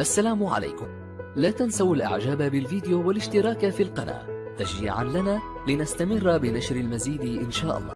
السلام عليكم. لا تنسوا الإعجاب بالفيديو والاشتراك في القناة. تشجيعا لنا لنستمر بنشر المزيد إن شاء الله.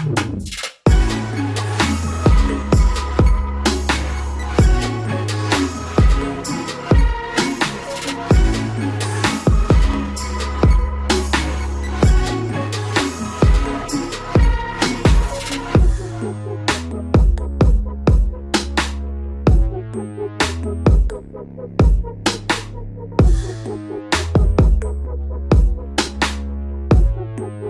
Boop boop.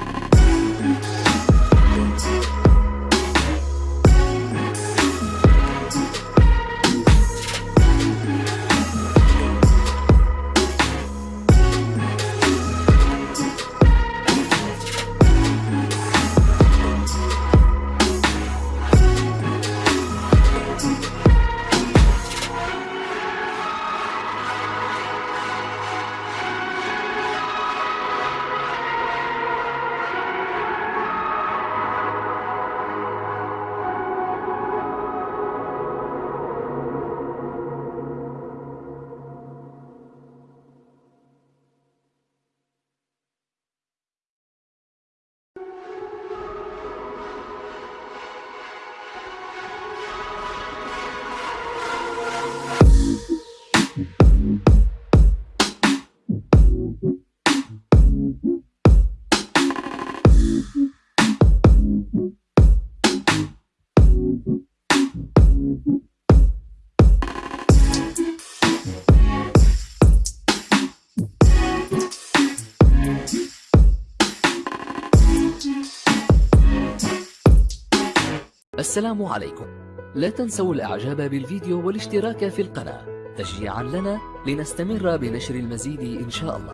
السلام عليكم. لا تنسوا الإعجاب بالفيديو والاشتراك في القناة. تشجيعا لنا لنستمر بنشر المزيد إن شاء الله.